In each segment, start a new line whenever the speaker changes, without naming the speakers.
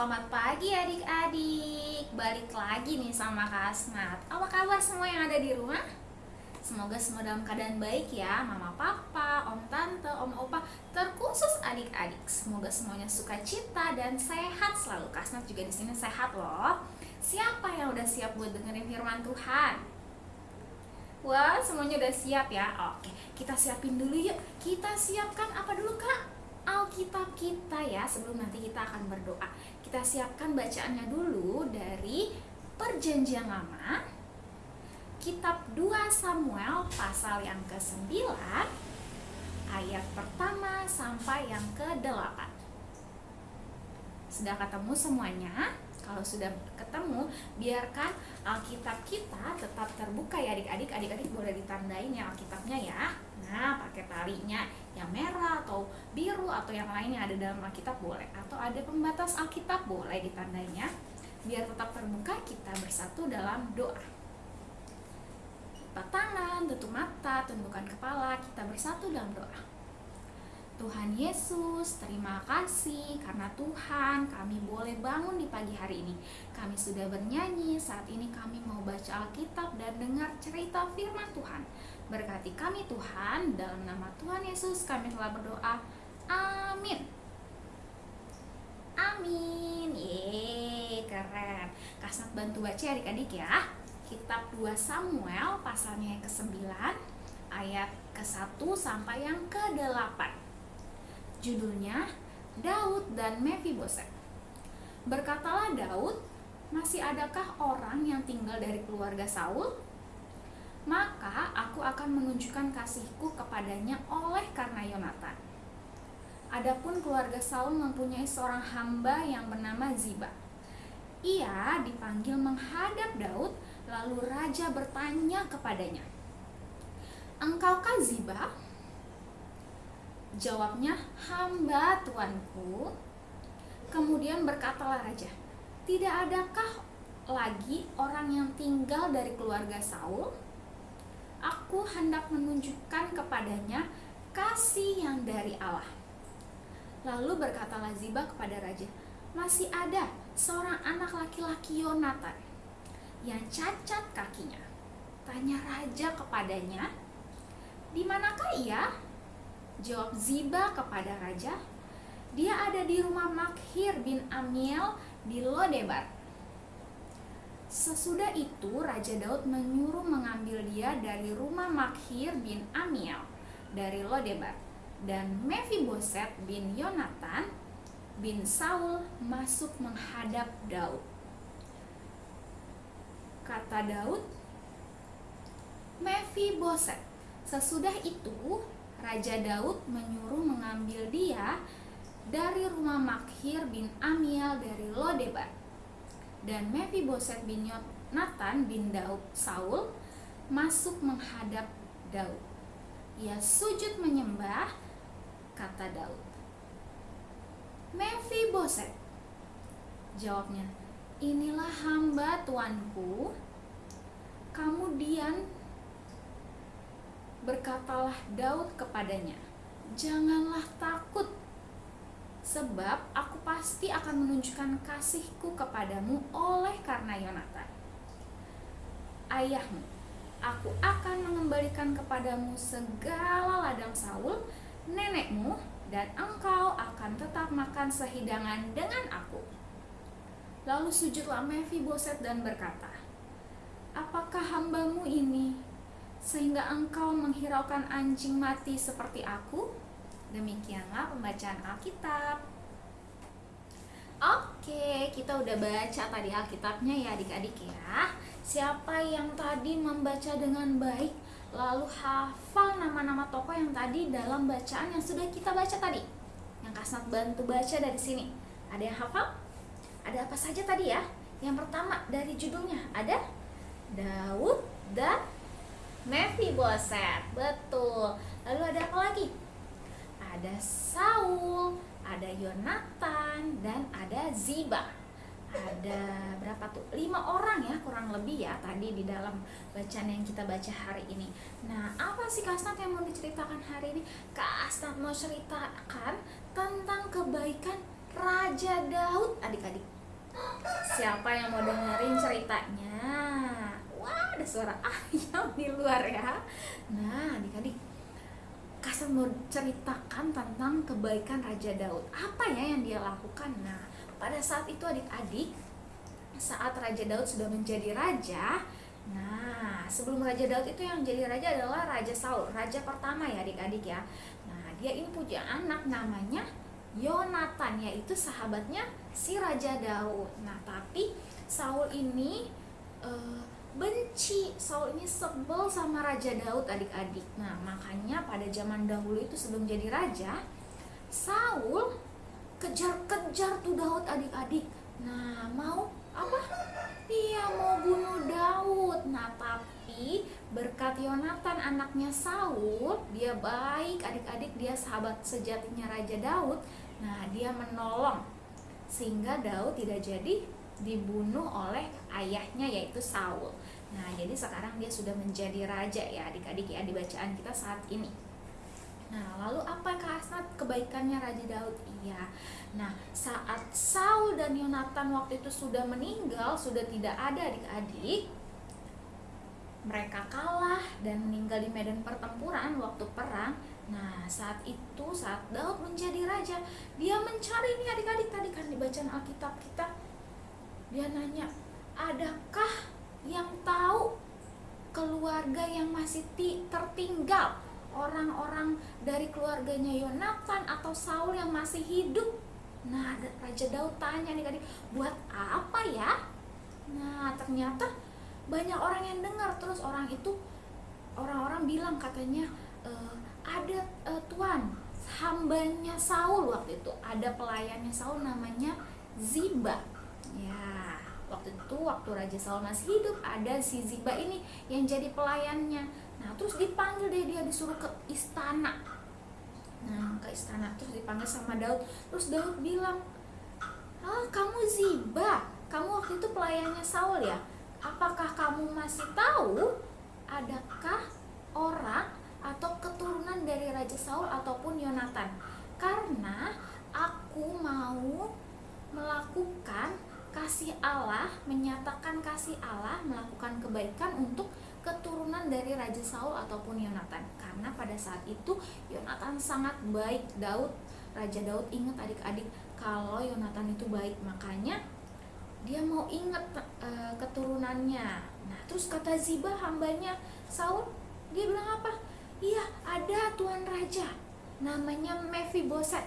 selamat pagi adik-adik Balik lagi nih sama Kak Asnat Apa kabar semua yang ada di rumah? Semoga semua dalam keadaan baik ya Mama papa, om tante, om opa Terkhusus adik-adik Semoga semuanya suka cita dan sehat selalu Kak Asnat juga di sini sehat loh Siapa yang udah siap buat dengerin firman Tuhan? Wah, semuanya udah siap ya? Oke, kita siapin dulu yuk Kita siapkan apa dulu kak? Alkitab kita ya sebelum nanti kita akan berdoa. Kita siapkan bacaannya dulu dari Perjanjian Lama Kitab 2 Samuel pasal yang ke-9 ayat pertama sampai yang ke-8. Sudah ketemu semuanya? Kalau sudah ketemu, biarkan Alkitab kita tetap terbuka ya adik-adik. Adik-adik boleh ditandain ya Alkitabnya ya. Nah, pakai talinya yang merah atau biru atau yang lain yang ada dalam Alkitab boleh atau ada pembatas Alkitab boleh ditandainya biar tetap terbuka kita bersatu dalam doa lipat tangan, tutup mata, tundukkan kepala, kita bersatu dalam doa. Tuhan Yesus, terima kasih karena Tuhan kami boleh bangun di pagi hari ini. Kami sudah bernyanyi, saat ini kami mau baca Alkitab dan dengar cerita firman Tuhan. Berkati kami Tuhan, dalam nama Tuhan Yesus kami telah berdoa. Amin. Amin. Yeay, keren. Kasnat bantu baca adik-adik ya. Kitab 2 Samuel pasalnya yang ke-9 ayat ke-1 sampai yang ke-8. Judulnya Daud dan Mephiboset. Berkatalah Daud, masih adakah orang yang tinggal dari keluarga Saul? maka aku akan menunjukkan kasihku kepadanya oleh karena Yonatan. Adapun keluarga Saul mempunyai seorang hamba yang bernama Ziba. Ia dipanggil menghadap Daud, lalu raja bertanya kepadanya, "Engkaukah Ziba?" Jawabnya, "Hamba tuanku." Kemudian berkatalah raja, "Tidak adakah lagi orang yang tinggal dari keluarga Saul?" aku hendak menunjukkan kepadanya kasih yang dari Allah. Lalu berkatalah Ziba kepada raja, masih ada seorang anak laki-laki Yonatan yang cacat kakinya. Tanya raja kepadanya, di manakah ia? Jawab Ziba kepada raja, dia ada di rumah Makhir bin Amiel di Lodebar Sesudah itu Raja Daud menyuruh mengambil dia dari rumah Makhir bin Amiel dari Lodebar dan Mephiboset bin Yonatan bin Saul masuk menghadap Daud. Kata Daud, Mephiboset. Sesudah itu Raja Daud menyuruh mengambil dia dari rumah Makhir bin Amiel dari Lodebar dan Mephiboset bin Nathan bin Daud Saul masuk menghadap Daud. Ia sujud menyembah, kata Daud. Mephiboset, jawabnya, inilah hamba tuanku. Kemudian berkatalah Daud kepadanya, janganlah takut sebab aku pasti akan menunjukkan kasihku kepadamu oleh karena Yonatan. Ayahmu, aku akan mengembalikan kepadamu segala ladang Saul, nenekmu, dan engkau akan tetap makan sehidangan dengan aku. Lalu sujudlah Mephiboset dan berkata, Apakah hambamu ini, sehingga engkau menghiraukan anjing mati seperti aku?' Demikianlah pembacaan Alkitab. Oke, kita udah baca tadi Alkitabnya ya adik-adik ya. Siapa yang tadi membaca dengan baik lalu hafal nama-nama tokoh yang tadi dalam bacaan yang sudah kita baca tadi? Yang Kasnat bantu baca dari sini. Ada yang hafal? Ada apa saja tadi ya? Yang pertama dari judulnya ada Daud dan Mephiboset. Betul. Lalu ada apa lagi? ada Saul, ada Yonatan, dan ada Ziba. Ada berapa tuh? Lima orang ya kurang lebih ya tadi di dalam bacaan yang kita baca hari ini. Nah, apa sih Kasnat yang mau diceritakan hari ini? Kasnat mau ceritakan tentang kebaikan Raja Daud adik-adik siapa yang mau dengerin ceritanya ada suara ayam di luar ya nah adik-adik Kasar mau ceritakan tentang kebaikan Raja Daud apa ya yang dia lakukan nah pada saat itu adik-adik saat Raja Daud sudah menjadi raja Nah, sebelum Raja Daud itu yang jadi raja adalah Raja Saul, raja pertama ya adik-adik ya. Nah, dia ini punya anak namanya Yonatan yaitu sahabatnya si Raja Daud. Nah, tapi Saul ini e, benci, Saul ini sebel sama Raja Daud adik-adik. Nah, makanya pada zaman dahulu itu sebelum jadi raja, Saul kejar-kejar tuh Daud adik-adik. Nah, mau apa? Dia mau bunuh Daud. Nah, tapi berkat Yonatan anaknya Saul, dia baik adik-adik, dia sahabat sejatinya Raja Daud. Nah, dia menolong sehingga Daud tidak jadi dibunuh oleh ayahnya yaitu Saul. Nah, jadi sekarang dia sudah menjadi raja ya adik-adik ya di bacaan kita saat ini. Nah, lalu apa Kak kebaikannya Raja Daud? Iya. Nah, saat Saul dan Yonatan waktu itu sudah meninggal, sudah tidak ada adik-adik, mereka kalah dan meninggal di medan pertempuran waktu perang. Nah, saat itu saat Daud menjadi raja, dia mencari ini adik-adik tadi kan di bacaan Alkitab kita. Dia nanya, "Adakah yang tahu keluarga yang masih tertinggal? Orang-orang dari keluarganya Yonatan atau Saul yang masih hidup?" Nah, Raja Daud tanya nih adik, "Buat apa ya?" Nah, ternyata banyak orang yang dengar terus orang itu orang-orang bilang katanya e, ada e, tuan hambanya Saul waktu itu ada pelayannya Saul namanya Ziba waktu itu waktu Raja Saul masih hidup ada si Ziba ini yang jadi pelayannya. Nah terus dipanggil deh dia disuruh ke istana. Nah ke istana terus dipanggil sama Daud. Terus Daud bilang ah kamu Ziba? Kamu waktu itu pelayannya Saul ya? Apakah kamu masih tahu adakah orang atau keturunan dari Raja Saul ataupun Yonatan? Karena aku mau melakukan kasih Allah, menyatakan kasih Allah, melakukan kebaikan untuk keturunan dari Raja Saul ataupun Yonatan. Karena pada saat itu Yonatan sangat baik. Daud, Raja Daud ingat adik-adik kalau Yonatan itu baik, makanya dia mau ingat uh, keturunannya nah terus kata Ziba hambanya Saul dia bilang apa iya ada tuan raja namanya Mephiboset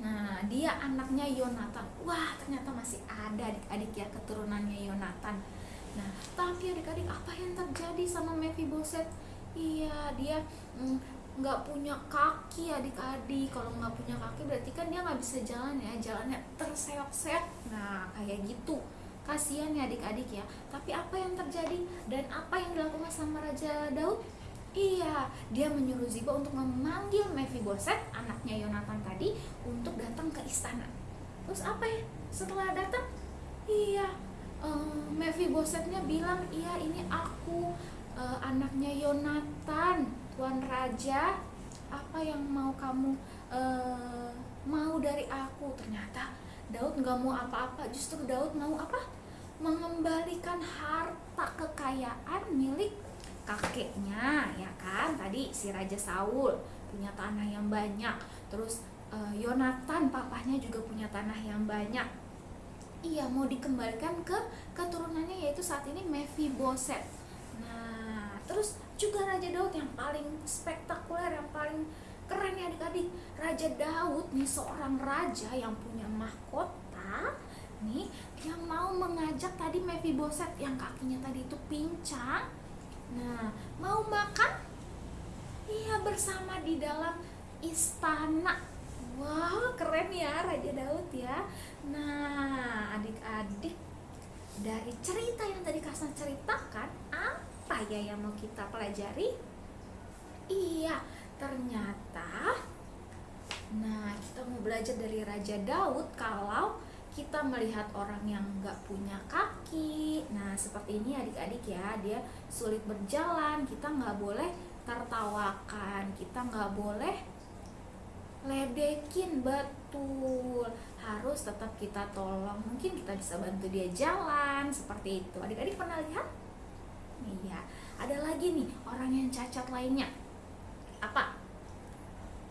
nah dia anaknya Yonatan. Wah ternyata masih ada adik-adik ya keturunannya Yonatan. Nah tapi adik-adik apa yang terjadi sama Mephiboset iya dia mm, nggak punya kaki adik-adik. Kalau nggak punya kaki berarti kan dia nggak bisa jalan ya. Jalannya terseok-seok. Nah kayak gitu. Kasihan ya adik-adik ya. Tapi apa yang terjadi? Dan apa yang dilakukan sama Raja Daud Iya, dia menyuruh Ziba untuk memanggil Mephiboset, anaknya Yonatan tadi, untuk datang ke istana. Terus apa ya? Setelah datang, iya, um, Mephibosetnya bilang, iya ini aku, uh, anaknya Yonatan Tuan Raja apa yang mau kamu uh, mau dari aku ternyata Daud nggak mau apa-apa justru Daud mau apa mengembalikan harta kekayaan milik kakeknya ya kan? Tadi si Raja Saul punya tanah yang banyak. Terus uh, Yonatan papahnya juga punya tanah yang banyak. Iya mau dikembalikan ke keturunannya yaitu saat ini Mephiboset nah terus juga Raja Daud yang paling spektakuler yang paling keren ya adik-adik. Raja Daud nih seorang raja yang punya mahkota nih yang mau mengajak tadi Mephiboset yang kakinya tadi itu pincang nah mau makan? Iya bersama di dalam istana. Wow keren ya Raja Daud ya. Nah adik-adik dari cerita yang tadi Kasna ceritakan apa ya yang mau kita pelajari? Iya, ternyata Nah, kita mau belajar dari Raja Daud kalau kita melihat orang yang nggak punya kaki. Nah, seperti ini adik-adik ya Dia sulit berjalan Kita nggak boleh tertawakan Kita nggak boleh ledekin betul. Harus tetap kita tolong mungkin kita bisa bantu dia jalan seperti itu. Adik-adik pernah lihat? Iya. Ada lagi nih orang yang cacat lainnya. Apa?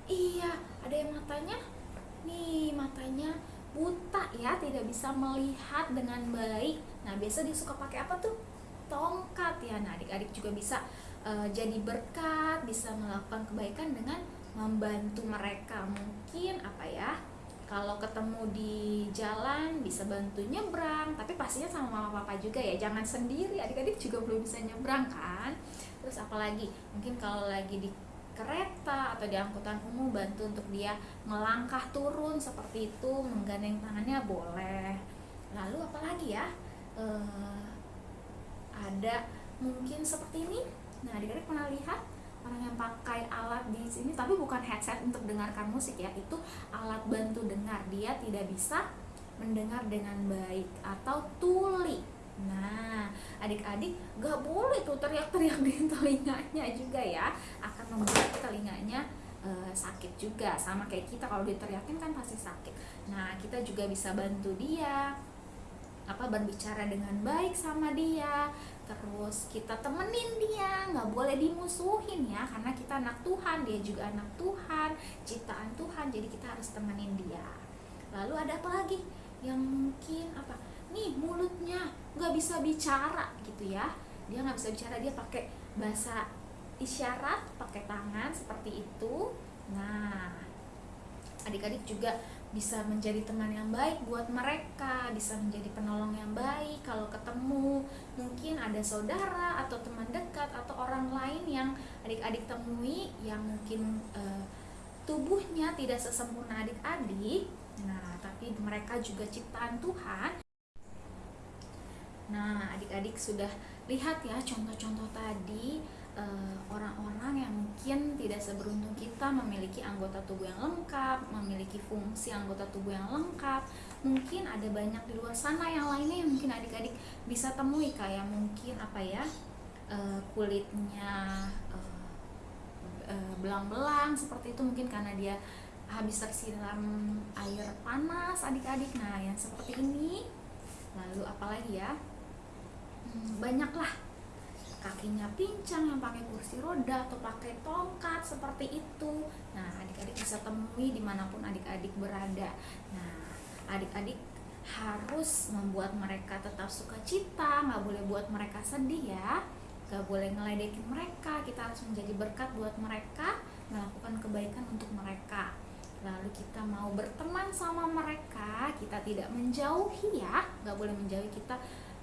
Iya ada yang matanya? Nih matanya buta ya tidak bisa melihat dengan baik. Nah biasa dia suka pakai apa tuh? Tongkat ya. Nah adik-adik juga bisa uh, jadi berkat bisa melakukan kebaikan dengan membantu mereka. Mungkin apa ya kalau ketemu di jalan bisa bantu nyebrang tapi pastinya sama mama papa juga ya. Jangan sendiri adik-adik juga belum bisa nyebrang kan? Terus apalagi mungkin kalau lagi di kereta atau di angkutan umum bantu untuk dia melangkah turun seperti itu menggandeng tangannya boleh. Lalu apalagi ya? Uh, ada mungkin seperti ini? Nah adik-adik pernah lihat orang yang pakai alat di sini tapi bukan headset untuk dengarkan musik ya itu alat bantu dengar. Dia tidak bisa mendengar dengan baik atau tuli nah adik-adik gak boleh tuh teriak-teriak di telinganya juga ya. Akan membuat telinganya e, sakit juga. Sama kayak kita kalau diteriakin kan pasti sakit. Nah kita juga bisa bantu dia apa berbicara dengan baik sama dia. Terus kita temenin dia nggak boleh dimusuhin ya karena kita anak Tuhan dia juga anak Tuhan ciptaan Tuhan jadi kita harus temenin dia. Lalu ada apa lagi? Yang mungkin apa nih mulutnya nggak bisa bicara gitu ya dia nggak bisa bicara dia pakai bahasa isyarat pakai tangan seperti itu nah adik-adik juga bisa menjadi teman yang baik buat mereka, bisa menjadi penolong yang baik kalau ketemu. Mungkin ada saudara atau teman dekat atau orang lain yang adik-adik temui yang mungkin uh, tubuhnya tidak sesempurna adik-adik. Nah, tapi mereka juga ciptaan Tuhan. Nah, adik-adik sudah lihat ya contoh-contoh tadi Eh, orang-orang yang mungkin tidak seberuntung kita memiliki anggota tubuh yang lengkap, memiliki fungsi anggota tubuh yang lengkap. Mungkin ada banyak di luar sana yang lainnya yang mungkin adik-adik bisa temui kayak mungkin apa ya uh, kulitnya belang-belang uh, seperti itu mungkin karena dia habis tersiram air panas adik-adik. Nah yang seperti ini. Lalu apalagi ya? Banyaklah. Kakinya pincang yang pakai kursi roda atau pakai tongkat seperti itu. Nah adik-adik bisa temui di mana pun adik-adik berada. Nah adik-adik harus membuat mereka tetap suka cita nggak boleh buat mereka sedih ya. Nggak boleh ngeledekin mereka. Kita harus menjadi berkat buat mereka melakukan kebaikan untuk mereka. Lalu kita mau berteman sama mereka kita tidak menjauhi ya. Nggak boleh menjauhi kita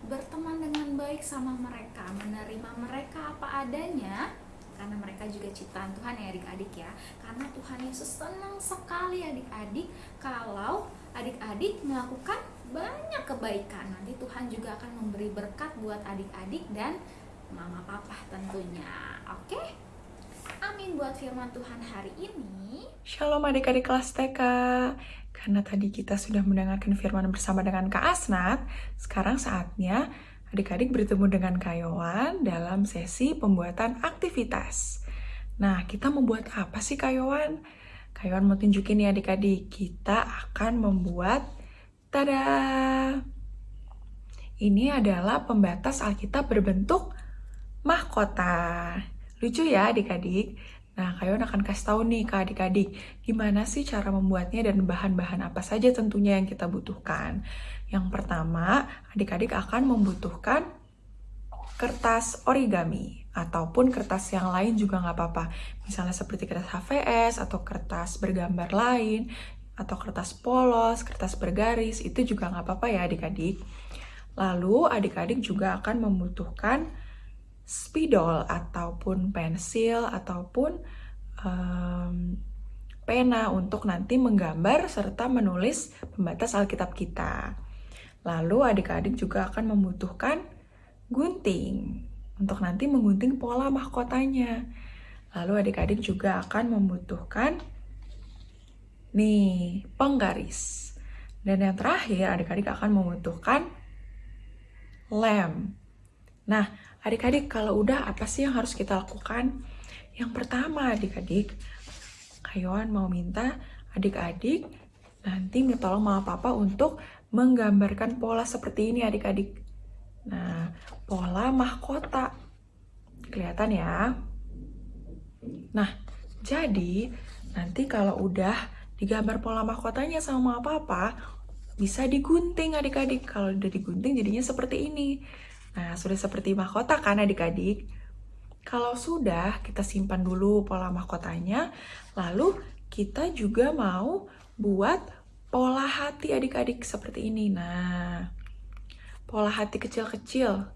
berteman dengan baik sama mereka, menerima mereka apa adanya, karena mereka juga ciptaan Tuhan ya adik-adik ya. Karena Tuhan Yesus senang sekali adik-adik kalau adik-adik melakukan banyak kebaikan. Nanti Tuhan juga akan memberi berkat buat adik-adik dan mama papa tentunya. Oke? Amin buat firman Tuhan hari ini.
Shalom adik-adik kelas TK. Karena tadi kita sudah mendengarkan firman bersama dengan Kak Asnat, sekarang saatnya adik-adik bertemu dengan Kak Yowan dalam sesi pembuatan aktivitas. Nah, kita membuat apa sih Kak Yowan? Kak Yowan mau tunjukin ya adik-adik, kita akan membuat, tada! Ini adalah pembatas Alkitab berbentuk mahkota. Lucu ya adik-adik? Nah, kalian akan kasih tahu nih ke adik-adik, gimana sih cara membuatnya dan bahan-bahan apa saja tentunya yang kita butuhkan. Yang pertama, adik-adik akan membutuhkan kertas origami ataupun kertas yang lain juga nggak apa-apa. Misalnya seperti kertas HVS atau kertas bergambar lain atau kertas polos, kertas bergaris, itu juga nggak apa-apa ya adik-adik. Lalu adik-adik juga akan membutuhkan spidol ataupun pensil ataupun um, pena untuk nanti menggambar serta menulis pembatas Alkitab kita. Lalu adik-adik juga akan membutuhkan gunting untuk nanti menggunting pola mahkotanya. Lalu adik-adik juga akan membutuhkan nih penggaris. Dan yang terakhir adik-adik akan membutuhkan lem. Nah, Adik-adik, kalau udah apa sih yang harus kita lakukan? Yang pertama, adik-adik, Kayoan mau minta adik-adik nanti minta tolong mama papa untuk menggambarkan pola seperti ini adik-adik. Nah, pola mahkota. Kelihatan ya? Nah, jadi nanti kalau udah digambar pola mahkotanya sama mama papa, bisa digunting adik-adik. Kalau udah digunting jadinya seperti ini. Nah, sudah seperti mahkota kan adik-adik? Kalau sudah, kita simpan dulu pola mahkotanya. Lalu kita juga mau buat pola hati adik-adik seperti ini. Nah, pola hati kecil-kecil.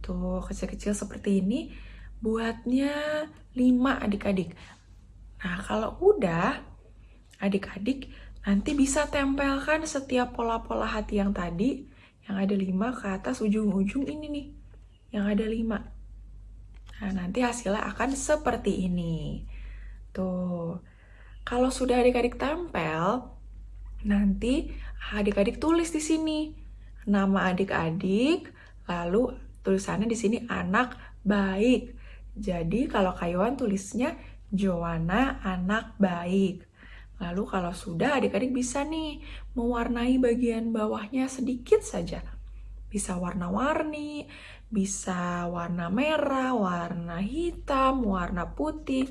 Tuh, kecil-kecil seperti ini. Buatnya 5 adik-adik. Nah, kalau udah, adik-adik nanti bisa tempelkan setiap pola-pola hati yang tadi, yang ada 5 ke atas ujung-ujung ini nih, yang ada 5. Nah, nanti hasilnya akan seperti ini. Tuh. Kalau sudah adik-adik tempel, nanti adik-adik tulis di sini nama adik-adik, lalu tulisannya di sini anak baik. Jadi kalau Kayuan tulisnya Joanna anak baik. Lalu kalau sudah adik-adik bisa nih mewarnai bagian bawahnya sedikit saja. Bisa warna-warni, bisa warna merah, warna hitam, warna putih,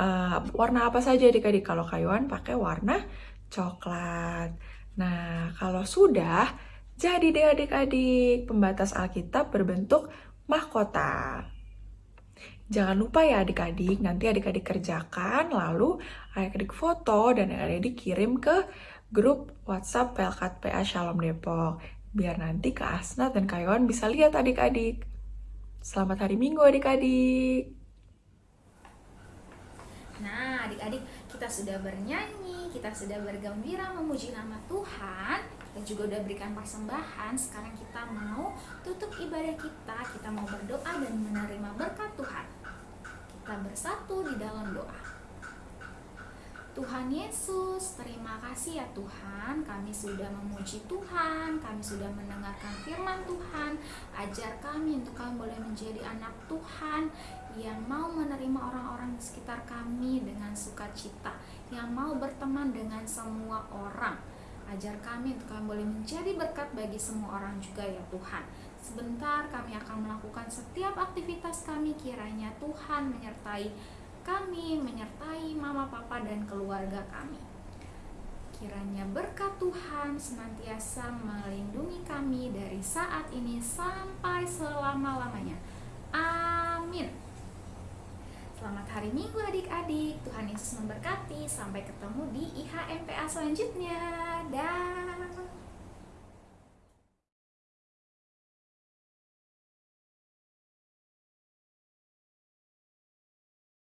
uh, warna apa saja adik-adik. Kalau kayuan pakai warna coklat. Nah, kalau sudah, jadi deh adik-adik, pembatas Alkitab berbentuk mahkota. Jangan lupa ya adik-adik, nanti adik-adik kerjakan, lalu adik-adik foto dan adik-adik kirim ke grup WhatsApp Pelkat PA Shalom Depok biar nanti Kak Asnat dan Kak bisa lihat adik-adik. Selamat hari Minggu adik-adik.
Nah, adik-adik, kita sudah bernyanyi, kita sudah bergembira memuji nama Tuhan, kita juga udah berikan persembahan. Sekarang kita mau tutup ibadah kita, kita mau berdoa dan menerima berkat Tuhan. Kita bersatu di dalam doa. Tuhan Yesus, terima kasih ya Tuhan, kami sudah memuji Tuhan, kami sudah mendengarkan firman Tuhan, ajar kami untuk kami boleh menjadi anak Tuhan yang mau menerima orang-orang di sekitar kami dengan sukacita, yang mau berteman dengan semua orang. Ajar kami untuk kami boleh menjadi berkat bagi semua orang juga ya Tuhan. Sebentar kami akan setiap aktivitas kami kiranya Tuhan menyertai kami, menyertai mama, papa, dan keluarga kami. Kiranya berkat Tuhan senantiasa melindungi kami dari saat ini sampai selama-lamanya. Amin. Selamat hari Minggu adik-adik. Tuhan Yesus memberkati. Sampai ketemu di IHMPA selanjutnya. Dah.